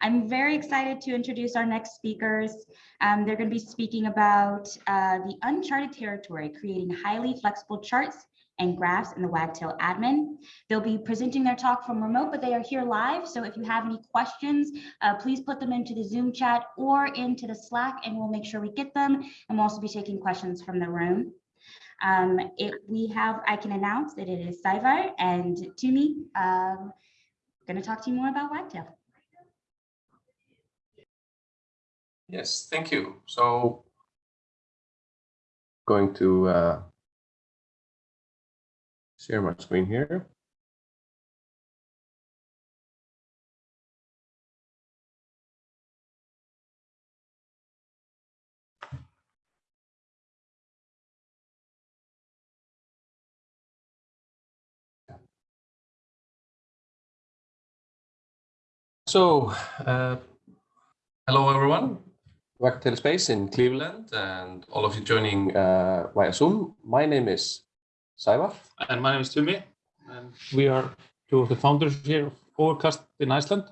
I'm very excited to introduce our next speakers. Um, they're going to be speaking about uh, the uncharted territory, creating highly flexible charts and graphs in the Wagtail admin. They'll be presenting their talk from remote, but they are here live. So if you have any questions, uh, please put them into the Zoom chat or into the Slack and we'll make sure we get them. And we'll also be taking questions from the room. Um, it, we have, I can announce that it is Saivar and Tumi um, going to talk to you more about Wagtail. Yes, thank you. So going to uh, share my screen here. So, uh, hello everyone. Wagtail Space in Cleveland and all of you joining uh, via Zoom. My name is Saivar. And my name is Tumi. And we are two of the founders here of Overcast in Iceland.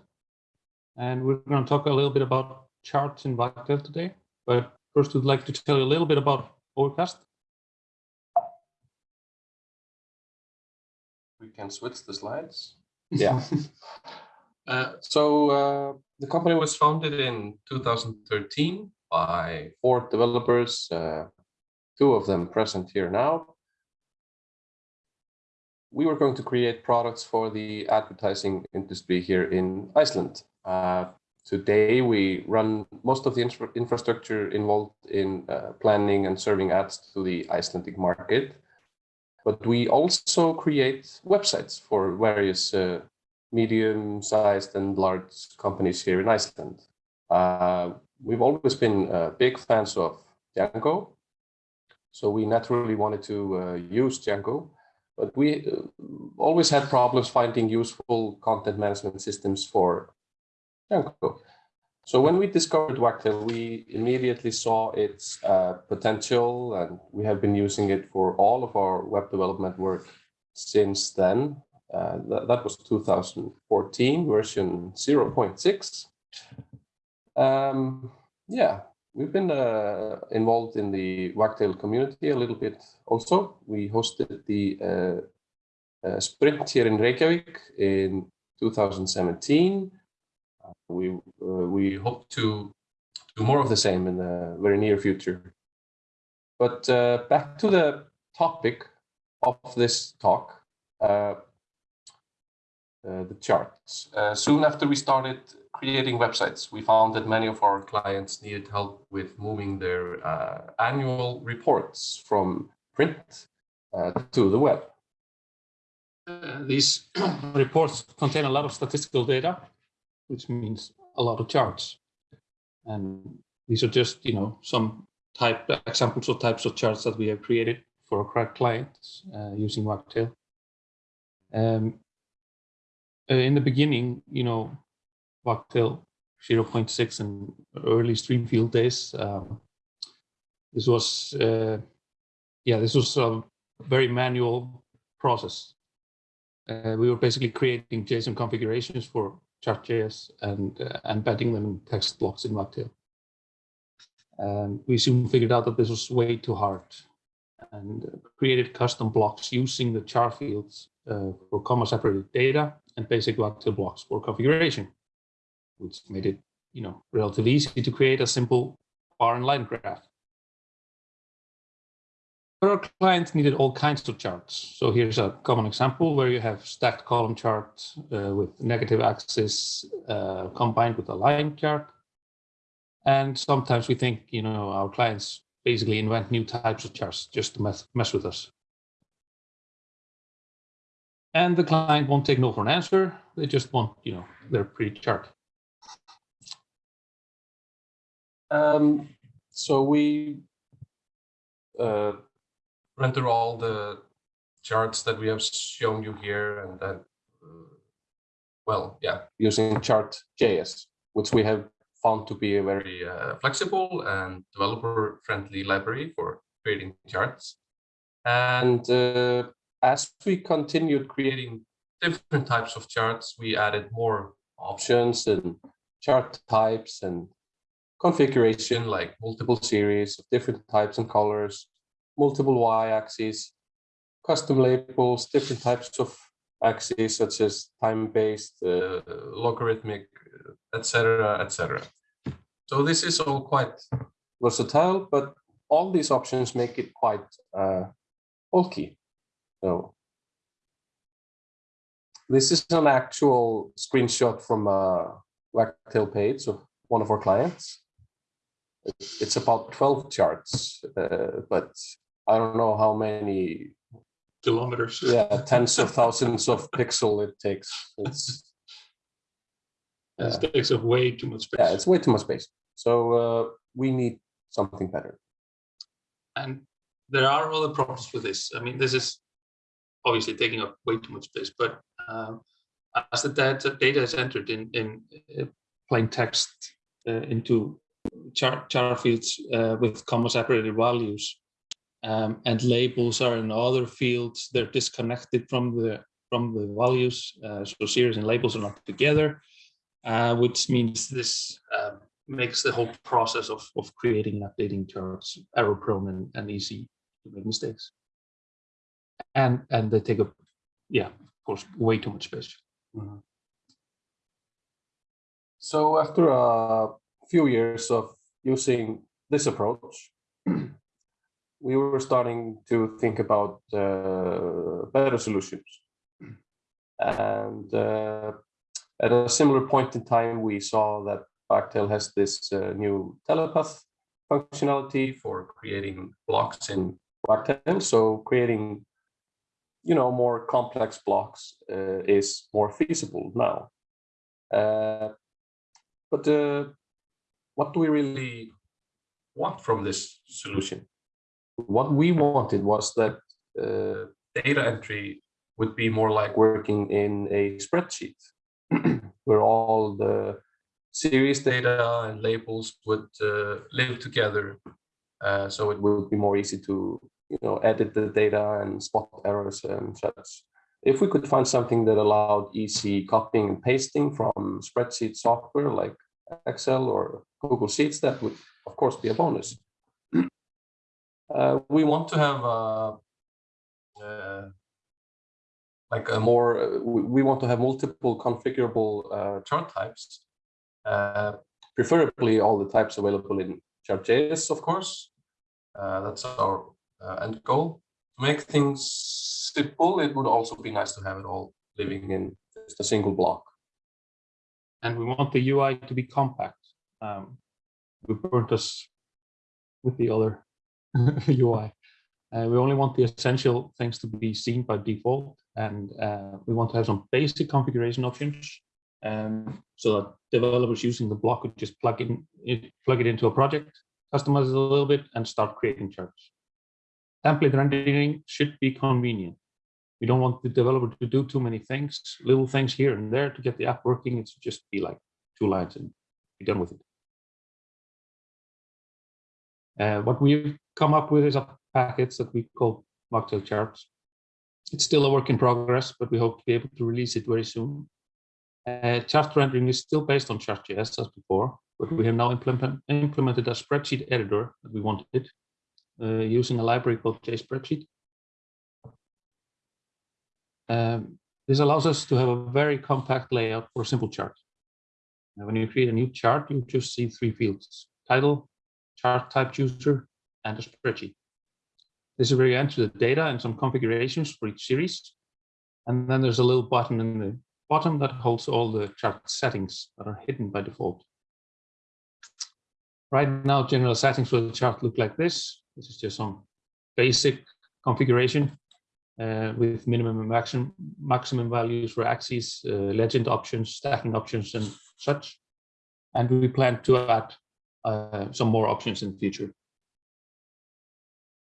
And we're going to talk a little bit about charts in Wagtail today. But first, we'd like to tell you a little bit about Overcast. We can switch the slides. Yeah. Uh, so uh, the company was founded in 2013 by four developers, uh, two of them present here now. We were going to create products for the advertising industry here in Iceland. Uh, today, we run most of the infra infrastructure involved in uh, planning and serving ads to the Icelandic market. But we also create websites for various uh, medium-sized and large companies here in Iceland. Uh, we've always been uh, big fans of Django, so we naturally wanted to uh, use Django, but we uh, always had problems finding useful content management systems for Django. So when we discovered Wagtail, we immediately saw its uh, potential, and we have been using it for all of our web development work since then. Uh, that, was 2014 version 0.6. Um, yeah, we've been uh, involved in the Wagtail community a little bit also. We hosted the uh, uh sprint here in Reykjavik in 2017. Uh, we, uh, we hope to do more of the same in the very near future. But back to the topic of this talk. Uh, the charts. Uh, soon after we started creating websites, we found that many of our clients needed help with moving their uh, annual reports from print to the web. Uh, these reports contain a lot of statistical data, which means a lot of charts. And these are just, you know, some type examples of types of charts that we have created for our clients uh, using Wagtail. Um, uh, in the beginning, you know, Wagtail 0.6 and early Streamfield days, um, this was, uh, yeah, this was a very manual process. Uh, we were basically creating JSON configurations for chart.js and uh, embedding them in text blocks in Wagtail. And we soon figured out that this was way too hard and created custom blocks using the char fields uh, for comma separated data and basic Wagtail blocks for configuration, which made it, you know, relatively easy to create a simple bar and line graph. But our clients needed all kinds of charts. So here's a common example where you have stacked column chart uh, with negative axis uh, combined with a line chart. And sometimes we think, you know, our clients basically invent new types of charts just to mess, mess with us and the client won't take no for an answer. They just want, you know, their pre-chart. Um, so we uh, render all the charts that we have shown you here and then, uh, well, yeah, using chart.js, which we have found to be a very uh, flexible and developer friendly library for creating charts. And uh, as we continued creating different types of charts, we added more options and chart types and configuration like multiple series of different types and colors, multiple y-axes, custom labels, different types of axes such as time-based, uh, logarithmic, etc., etc. So this is all quite versatile, but all these options make it quite uh, bulky. So this is an actual screenshot from a Wagtail page of one of our clients. It's it's about 12 charts, uh, but I don't know how many, Kilometers. yeah, tens of thousands of pixel it takes. It's, It takes up way too much space. yeah, it's way too much space. So uh, we need something better. And there are other problems with this. I mean, this is obviously taking up way too much space, but um, as the data, data is entered in, in uh, plain text uh, into chart, fields uh, with comma separated values, um, and labels are in other fields, they're disconnected from the from the values. Uh, so series and labels are not together, uh, which means this um, makes the whole process of, of creating and updating charts error prone and, and easy to make mistakes. And and they take up, yeah, of course, way too much space. So after a few years of using this approach, we were starting to think about uh, better solutions. And uh, at a similar point in time, we saw that Wagtail has this uh, new telepath functionality for creating blocks in Wagtail. So creating, you know, more complex blocks uh, is more feasible now. Uh, but uh, what do we really want from this solution? What we wanted was that uh, data entry would be more like working in a spreadsheet where all the series data and labels would uh, live together. Uh, so it would be more easy to you know, edit the data and spot errors and such. If we could find something that allowed easy copying and pasting from spreadsheet software like Excel or Google Sheets, that would of course be a bonus. Uh, we want to have a, uh, like a more, uh, we, want to have multiple configurable uh, chart types, uh, preferably all the types available in chart.js, of course. Uh, that's our end goal. To make things simple, it would also be nice to have it all living in just a single block. And we want the UI to be compact. Um, we burnt us with the other UI. Uh, we only want the essential things to be seen by default, and uh, we want to have some basic configuration options, um, so that developers using the block could just plug in plug it into a project, customize it a little bit, and start creating charts. Template rendering should be convenient. We don't want the developer to do too many things, little things here and there to get the app working. It should just be like two lines and be done with it. Uh, what we've come up with is a package that we call Wagtail charts. It's still a work in progress, but we hope to be able to release it very soon. Uh, chart rendering is still based on Chart.js as before, but we have now implement, implemented a spreadsheet editor that we wanted using a library called JSpreadsheet. Um, this allows us to have a very compact layout for a simple chart. Now, when you create a new chart, you just see three fields, title, chart type chooser, and a spreadsheet. This is where you enter the data and some configurations for each series. And then there's a little button in the bottom that holds all the chart settings that are hidden by default. Right now, general settings for the chart look like this. This is just some basic configuration uh, with minimum and maximum, maximum values for axes, uh, legend options, stacking options, and such. And we plan to add uh, some more options in the future.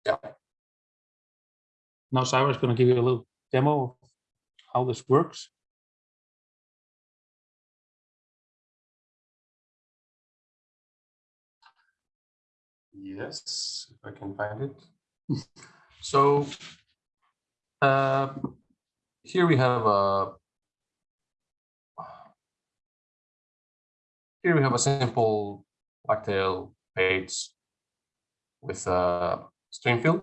Yeah. Now, Saivar is going to give you a little demo of how this works. Yes, if I can find it. so uh, here we have a here we have a simple Wagtail page with a stream field.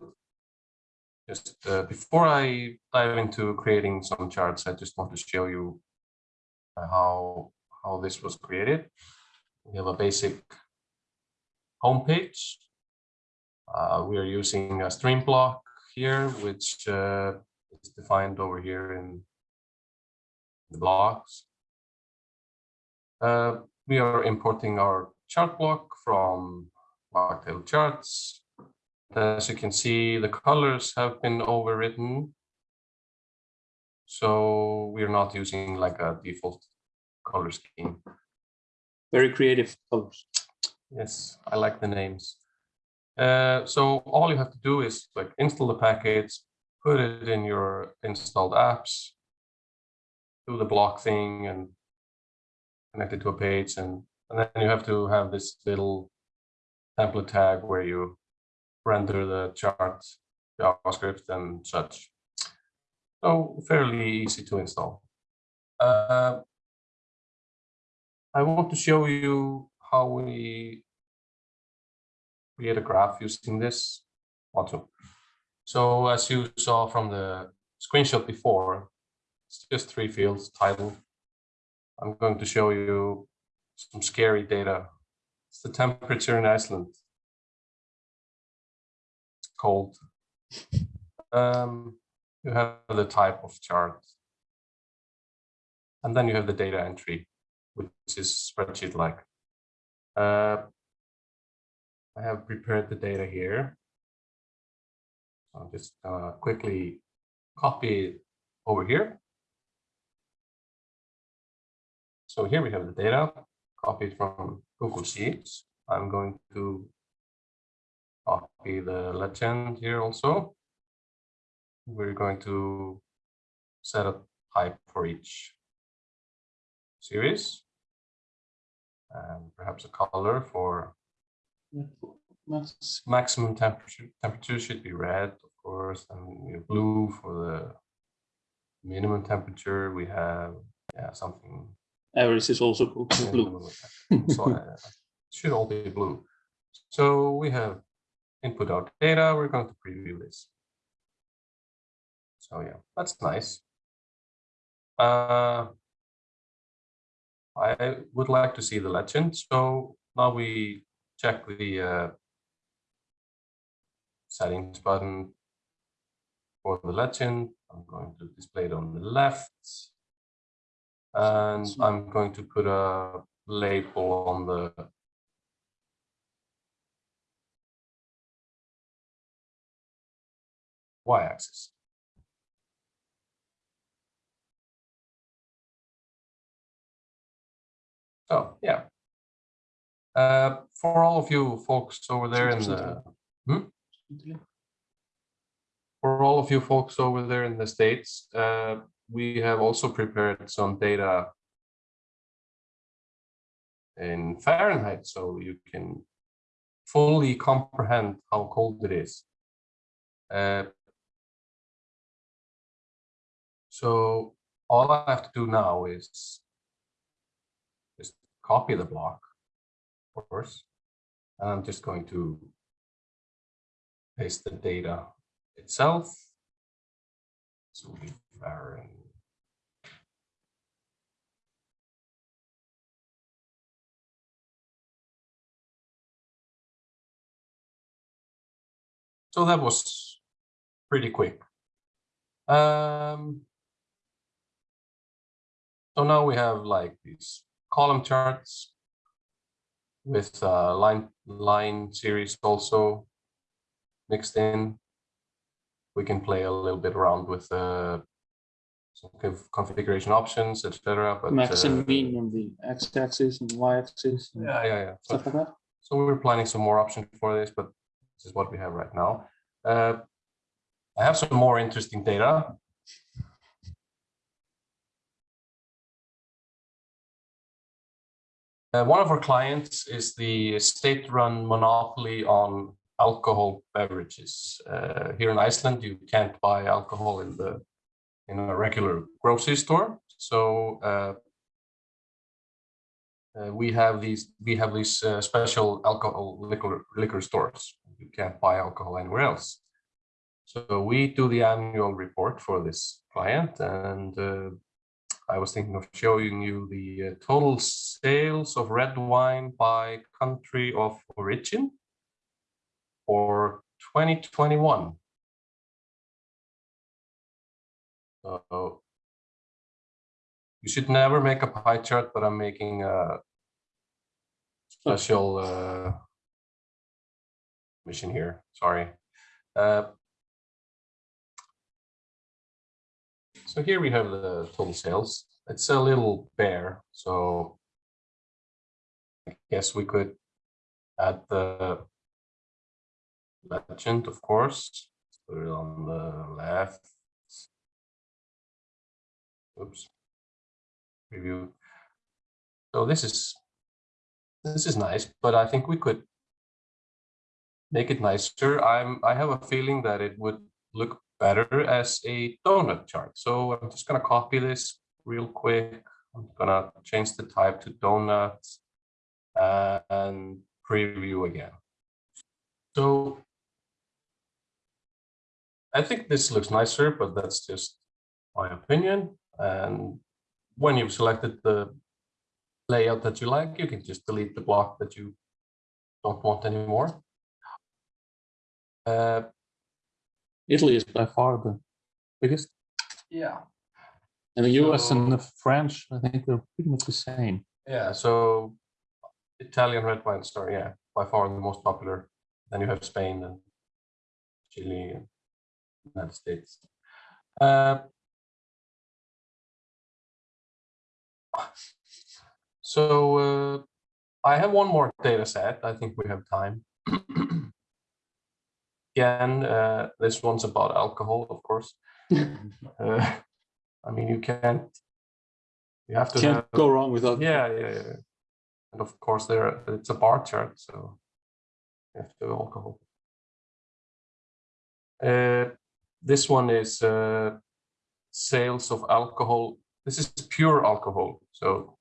Just uh, before I dive into creating some charts, I just want to show you uh, how how this was created. We have a basic homepage. Uh, we are using a stream block here, which uh, is defined over here in the blocks. Uh, we are importing our chart block from Wagtail charts. As you can see, the colors have been overwritten. So we're not using like a default color scheme. Very creative colors. Yes, I like the names. Uh, so all you have to do is like install the package, put it in your installed apps, do the block thing and connect it to a page and, and then you have to have this little template tag where you render the chart JavaScript and such. So fairly easy to install. Uh, I want to show you how we create a graph using this also. So as you saw from the screenshot before, it's just three fields, title. I'm going to show you some scary data. It's the temperature in Iceland. It's cold. Um, you have the type of chart. And then you have the data entry, which is spreadsheet-like. Uh, I have prepared the data here. I'll just uh, quickly copy over here. So here we have the data copied from Google Sheets. I'm going to copy the legend here also. We're going to set a type for each series and perhaps a color for Maximum temperature temperature should be red of course and blue for the minimum temperature. We have yeah something. Average is also the Blue. middle of that. so uh, it should all be blue. So we have input our data. We're going to preview this. So yeah that's nice. Uh I would like to see the legend. So now we check the uh, settings button for the legend. I'm going to display it on the left. And I'm going to put a label on the y-axis. So, yeah. Uh, for all of you folks over there in the for all of you folks over there in the States, uh, we have also prepared some data in Fahrenheit, so you can fully comprehend how cold it is. Uh, so all I have to do now is just copy the block, of course, I'm just going to paste the data itself. So we Fahrenheit. So that was pretty quick. Um, so now we have like these column charts with uh, line line series also mixed in. We can play a little bit around with uh, some conf- configuration options, etc. But Max uh, and mean on the x-axis and y-axis yeah, yeah, yeah. So, stuff like that. so we're planning some more options for this, but this is what we have right now. Uh, I have some more interesting data. Uh, one of our clients is the state-run monopoly on alcohol beverages. Uh, here in Iceland, you can't buy alcohol in the in a regular grocery store. So uh, uh, we have these we have these uh, special alcohol liquor liquor stores. You can't buy alcohol anywhere else. So we do the annual report for this client, and uh, I was thinking of showing you the uh, total sales of red wine by country of origin for 2021. So you should never make a pie chart, but I'm making a special uh, mission here. Sorry. Uh, so here we have the total sales. It's a little bare, so I guess we could add the legend, of course. Put it on the left. Oops. Review. So this is this is nice, but I think we could make it nicer. I'm I have a feeling that it would look better as a donut chart. So I'm just gonna copy this real quick. I'm gonna change the type to donuts uh, and preview again. So I think this looks nicer, but that's just my opinion. And when you've selected the layout that you like, you can just delete the block that you don't want anymore. Uh, Italy is by far the biggest. yeah, And the US and the French, I think they're pretty much the same. yeah. So Italian red wine store, yeah, by far the most popular. Then you have Spain and Chile and United States. Uh, so uh, I have one more data set. I think we have time. Again, uh, this one's about alcohol, of course. Uh, I mean, you can't. You have to Can't have, go wrong without. yeah, yeah, yeah. And of course, there it's a bar chart, so you have to have alcohol. Uh, this one is uh, sales of alcohol. This is pure alcohol, so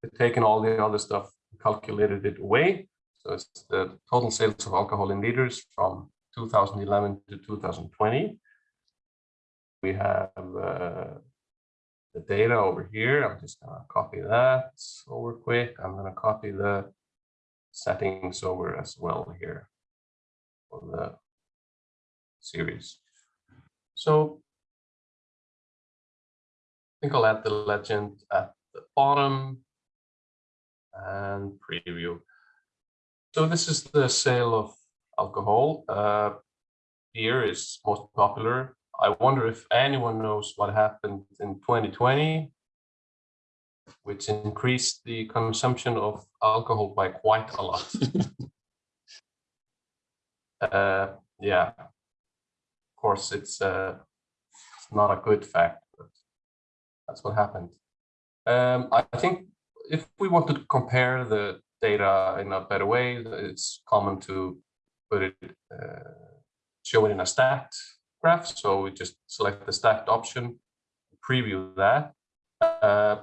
they've taken all the other stuff, calculated it away. So it's the total sales of alcohol in liters from 2011 to 2020. We have uh, the data over here. I'm just gonna copy that over quick. I'm gonna copy the settings over as well here for the series. So I think I'll add the legend at the bottom and preview. So this is the sale of alcohol. Uh, beer is most popular. I wonder if anyone knows what happened in 2020, which increased the consumption of alcohol by quite a lot. uh, yeah, of course, it's, uh, it's not a good fact, but that's what happened. Um, I think if we want to compare the data in a better way, it's common to put it, uh, show it in a stacked graph. So we just select the stacked option, preview that. Uh,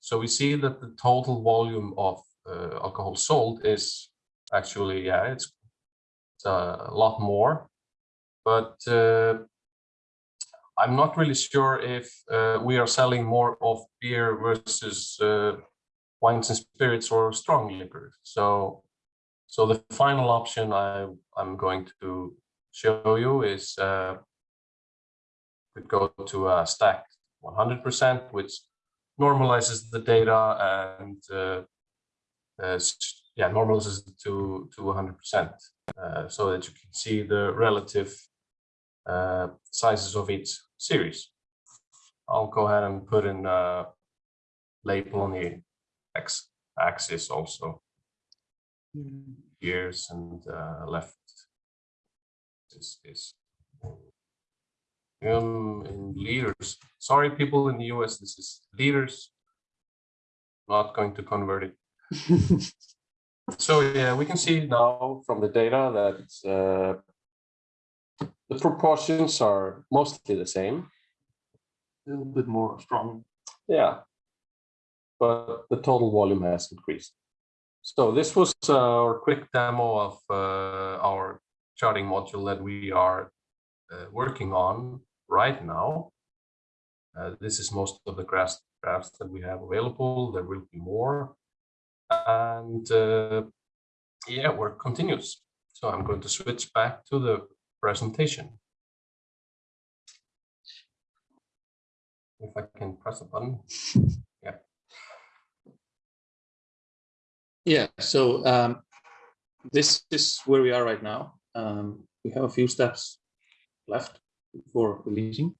so we see that the total volume of uh, alcohol sold is actually, yeah, it's, it's a lot more, but uh, I'm not really sure if uh, we are selling more of beer versus uh, wines and spirits or strong liquor. So, so the final option I, I'm going to show you is uh, go to a stacked 100%, which normalizes the data and uh, uh, yeah, normalizes it to to 100%, uh, so that you can see the relative uh, sizes of each series. I'll go ahead and put in a label on the x-axis also. Years and uh, left is, is um, in liters. Sorry, people in the US, this is liters. Not going to convert it. So yeah, we can see now from the data that uh, the proportions are mostly the same. A little bit more strong. Yeah. but the total volume has increased. So this was our quick demo of uh, our charting module that we are uh, working on right now. Uh, this is most of the graphs, graphs that we have available. There will be more. And uh, yeah, work continues. So I'm going to switch back to the presentation. If I can press a button. Yeah. So um, this is where we are right now. Um, we have a few steps left before releasing.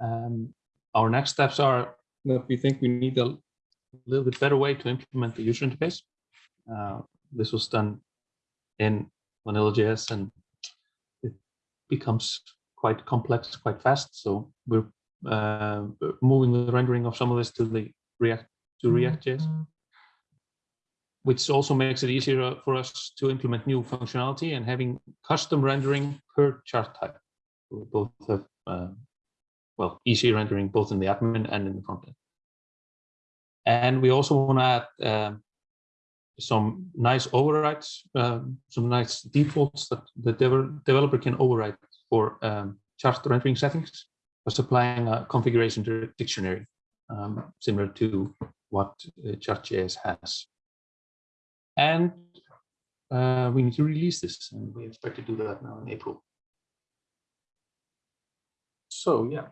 Um, our next steps are that we think we need a little bit better way to implement the user interface. Uh, this was done in Vanilla.js and it becomes quite complex quite fast. So we're uh, moving the rendering of some of this to the React to React.js, which also makes it easier for us to implement new functionality and having custom rendering per chart type. We both have uh, well easy rendering both in the admin and in the front end. And we also want to add um, some nice overrides, um, some nice defaults that the dev developer can override for um, chart rendering settings by supplying a configuration dictionary um, similar to what uh, Chart.js has. And uh, we need to release this, and we expect to do that now in April. So yeah,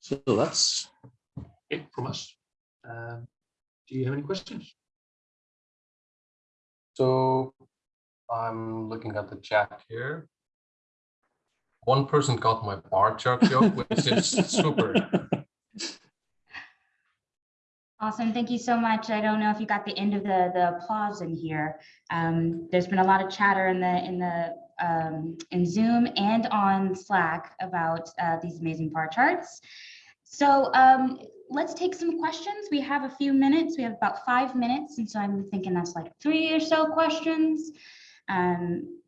So that's it from us. Um, do you have any questions? so I'm looking at the chat here. One person got my bar chart joke, which is super. Awesome. Thank you so much. I don't know if you got the end of the, the applause in here. Um, there's been a lot of chatter in the, in the, um, in Zoom and on Slack about uh, these amazing bar charts. So um, let's take some questions. We have a few minutes. We have about five minutes. And so I'm thinking that's like three or so questions. Um,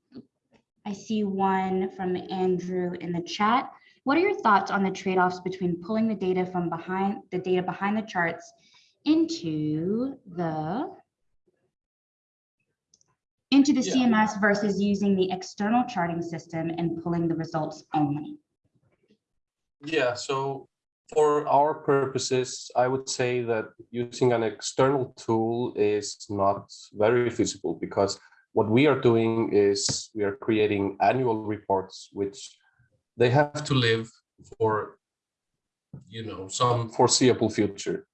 I see one from Andrew in the chat. What are your thoughts on the trade-offs between pulling the data from behind the data behind the charts into the into the Yeah. CMS versus using the external charting system and pulling the results only? Yeah, so for our purposes, I would say that using an external tool is not very feasible because what we are doing is we are creating annual reports, which they have to live for, you know, some foreseeable future,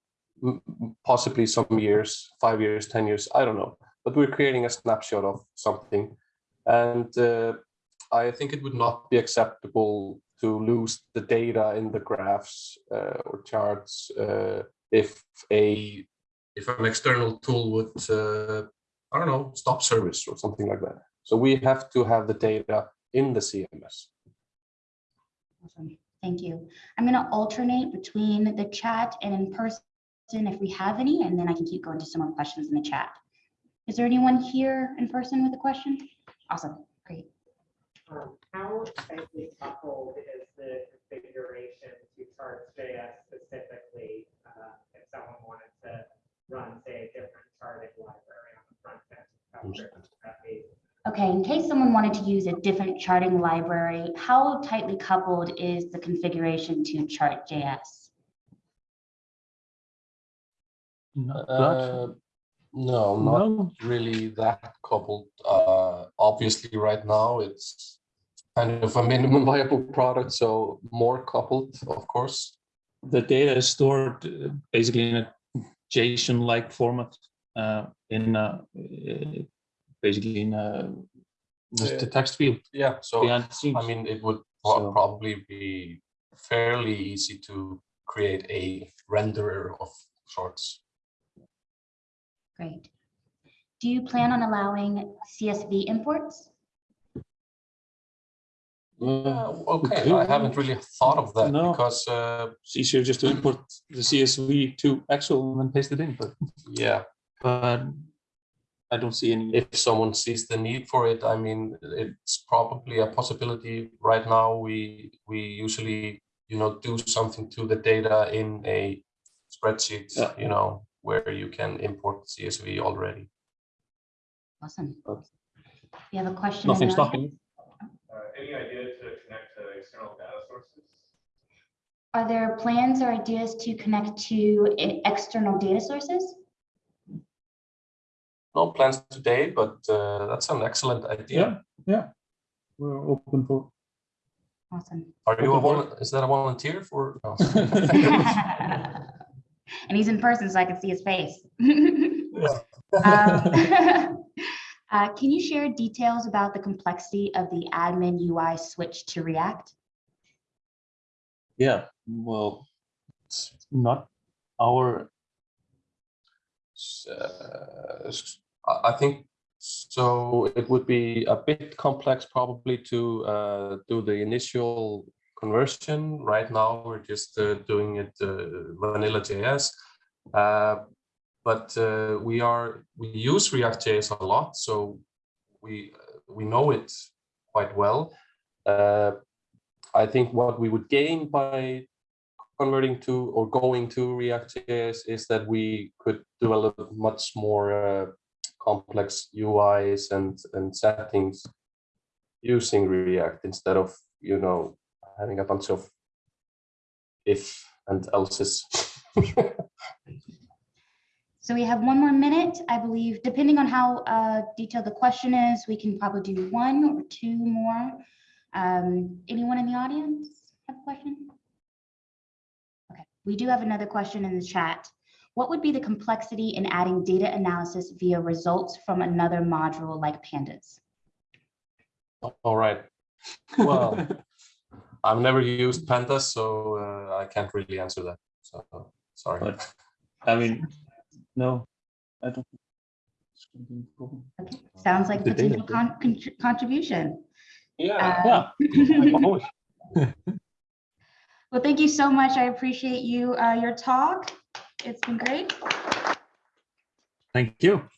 possibly some years, five years, 10 years, I don't know. But we're creating a snapshot of something. And uh, I think it would not be acceptable to lose the data in the graphs uh, or charts uh, if a if an external tool would uh, I don't know stop service or something like that. So we have to have the data in the CMS. Awesome. Thank you. I'm going to alternate between the chat and in person if we have any, and then I can keep going to some more questions in the chat. Is there anyone here in person with a question? Awesome. Great. Um, how tightly coupled is the configuration to Charts.js specifically? Uh, if someone wanted to run, say, a different charting library on the front end, how critical would? Okay, in case someone wanted to use a different charting library, how tightly coupled is the configuration to Chart.js? Not Uh, no, not No, really that coupled. Uh, obviously, right now it's kind of a minimum viable product, so more coupled, of course. the data is stored uh, basically in a JSON-like format uh, in uh, uh, basically in a just a text field Yeah, so the. I mean, it would So- probably be fairly easy to create a renderer of sorts. Great. Do you plan on allowing CSV imports? Yeah, okay, could. I haven't really thought of that No. because, uh, it's easier just to import the CSV to Excel and then paste it in, but yeah, but I don't see any. if someone sees the need for it, I mean, it's probably a possibility. Right now, we we usually, you know, do something to the data in a spreadsheet, Yeah. you know, where you can import CSV already. Awesome. Okay. You have a question? in Nothing stopping. Uh, Any idea to connect to external data sources? Are there plans or ideas to connect to external data sources? No plans today, but uh, that's an excellent idea. Yeah, yeah. We're open for. Awesome. Are you a Open vol- is that a volunteer for? no. And he's in person, so I can see his face. Um, uh, Can you share details about the complexity of the admin UI switch to React? Yeah, well, it's not our, S- uh, s- I I think so. It would be a bit complex probably to uh, do the initial conversion. Right now, we're just uh, doing it uh, vanilla JS. Uh, but uh, we are we use React JS a lot, so we we know it quite well. I think what we would gain by converting to or going to React.js is that we could develop much more uh, complex UIs and, and settings using React instead of, you know, having a bunch of if and else's. So we have one more minute, I believe, depending on how uh, detailed the question is, we can probably do one or two more. Um, Anyone in the audience have a question? Okay, we do have another question in the chat. What would be the complexity in adding data analysis via results from another module like pandas? All right. Well, I've never used pandas, so uh, I can't really answer that. So sorry. But- I mean, no, I don't. think it's gonna be a problem. Okay, sounds like The potential con- contr- contribution. Yeah. Uh, Yeah. Well, thank you so much. I appreciate you, uh, your talk. It's been great. Thank you.